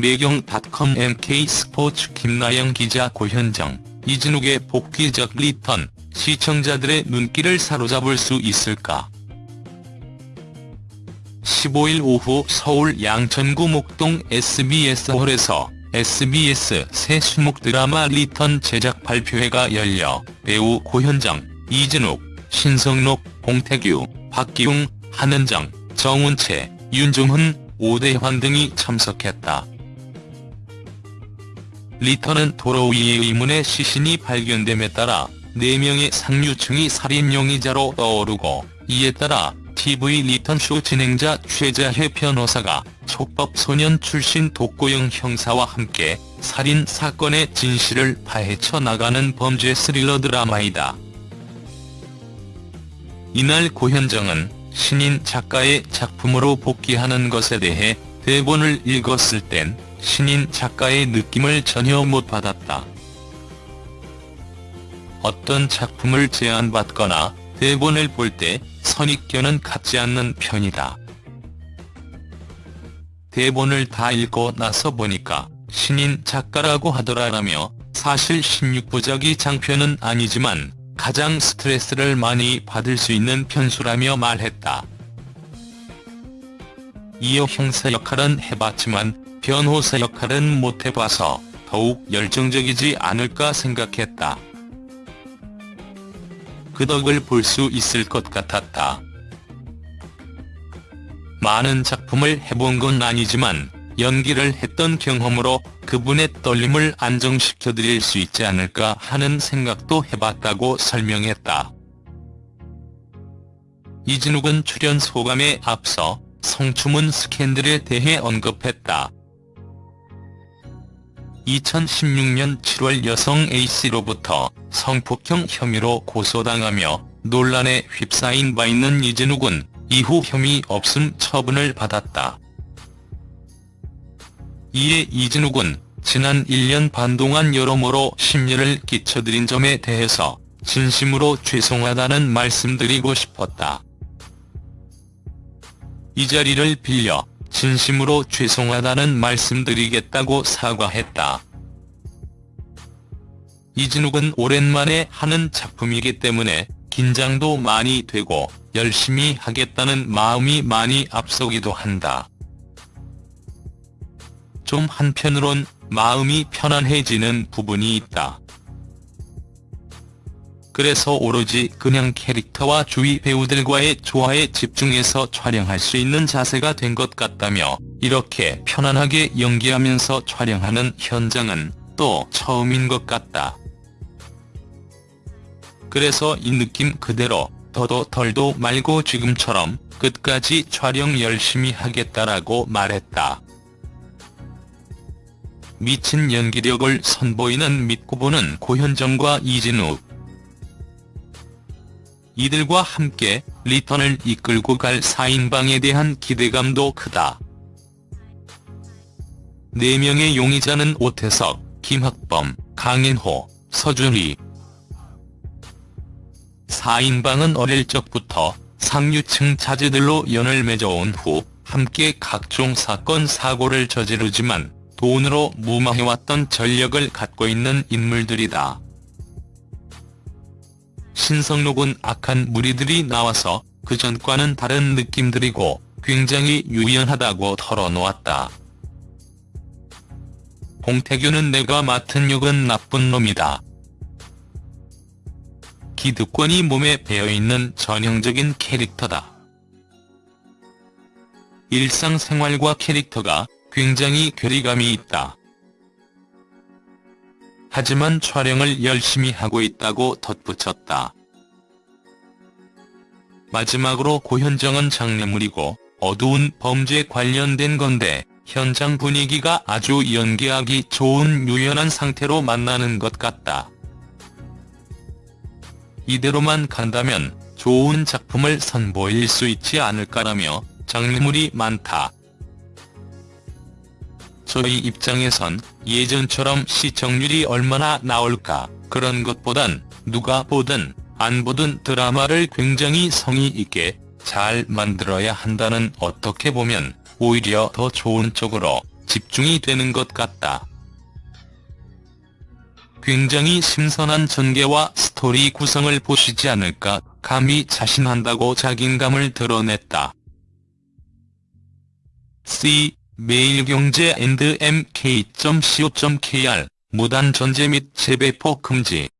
매경닷컴 MK스포츠 김나영 기자 고현정, 이진욱의 복귀작 리턴, 시청자들의 눈길을 사로잡을 수 있을까? 15일 오후 서울 양천구 목동 SBS홀에서 SBS 새 수목 드라마 리턴 제작 발표회가 열려 배우 고현정, 이진욱, 신성록, 봉태규, 박기웅, 한은정, 정은채, 윤종훈, 오대환 등이 참석했다. 리턴은 도로 위의 의문의 시신이 발견됨에 따라 4명의 상류층이 살인 용의자로 떠오르고 이에 따라 TV 리턴쇼 진행자 최자혜 변호사가 촉법소년 출신 독고영 형사와 함께 살인 사건의 진실을 파헤쳐 나가는 범죄 스릴러 드라마이다. 이날 고현정은 신인 작가의 작품으로 복귀하는 것에 대해 대본을 읽었을 땐 신인 작가의 느낌을 전혀 못 받았다. 어떤 작품을 제안받거나 대본을 볼 때 선입견은 갖지 않는 편이다. 대본을 다 읽고 나서 보니까 신인 작가라고 하더라라며 사실 16부작이 장편은 아니지만 가장 스트레스를 많이 받을 수 있는 편수라며 말했다. 이어 형사 역할은 해봤지만 변호사 역할은 못해봐서 더욱 열정적이지 않을까 생각했다. 그 덕을 볼 수 있을 것 같았다. 많은 작품을 해본 건 아니지만 연기를 했던 경험으로 그분의 떨림을 안정시켜 드릴 수 있지 않을까 하는 생각도 해봤다고 설명했다. 이진욱은 출연 소감에 앞서 성추문 스캔들에 대해 언급했다. 2016년 7월 여성 A씨로부터 성폭행 혐의로 고소당하며 논란에 휩싸인 바 있는 이진욱은 이후 혐의 없음 처분을 받았다. 이에 이진욱은 지난 1년 반 동안 여러모로 심려를 끼쳐드린 점에 대해서 진심으로 죄송하다는 말씀드리고 싶었다. 이 자리를 빌려 진심으로 죄송하다는 말씀드리겠다고 사과했다. 이진욱은 오랜만에 하는 작품이기 때문에 긴장도 많이 되고 열심히 하겠다는 마음이 많이 앞서기도 한다. 좀 한편으론 마음이 편안해지는 부분이 있다. 그래서 오로지 그냥 캐릭터와 주위 배우들과의 조화에 집중해서 촬영할 수 있는 자세가 된 것 같다며 이렇게 편안하게 연기하면서 촬영하는 현장은 또 처음인 것 같다. 그래서 이 느낌 그대로 더도 덜도 말고 지금처럼 끝까지 촬영 열심히 하겠다라고 말했다. 미친 연기력을 선보이는 믿고 보는 고현정과 이진욱. 이들과 함께 리턴을 이끌고 갈 4인방에 대한 기대감도 크다. 4명의 용의자는 오태석, 김학범, 강인호, 서준희. 4인방은 어릴 적부터 상류층 자제들로 연을 맺어온 후 함께 각종 사건 사고를 저지르지만 돈으로 무마해왔던 전력을 갖고 있는 인물들이다. 신성록은 악한 무리들이 나와서 그전과는 다른 느낌들이고 굉장히 유연하다고 털어놓았다. 봉태규는 내가 맡은 역은 나쁜 놈이다. 기득권이 몸에 배어있는 전형적인 캐릭터다. 일상생활과 캐릭터가 굉장히 괴리감이 있다. 하지만 촬영을 열심히 하고 있다고 덧붙였다. 마지막으로 고현정은 장례물이고 어두운 범죄 관련된 건데 현장 분위기가 아주 연기하기 좋은 유연한 상태로 만나는 것 같다. 이대로만 간다면 좋은 작품을 선보일 수 있지 않을까라며 장르물이 많다. 저희 입장에선 예전처럼 시청률이 얼마나 나올까 그런 것보단 누가 보든 안 보든 드라마를 굉장히 성의 있게 잘 만들어야 한다는 어떻게 보면 오히려 더 좋은 쪽으로 집중이 되는 것 같다. 굉장히 신선한 전개와 스토리 구성을 보시지 않을까 감히 자신한다고 자신감을 드러냈다. C. 매일경제&mk.co.kr 무단 전제 및 재배포 금지.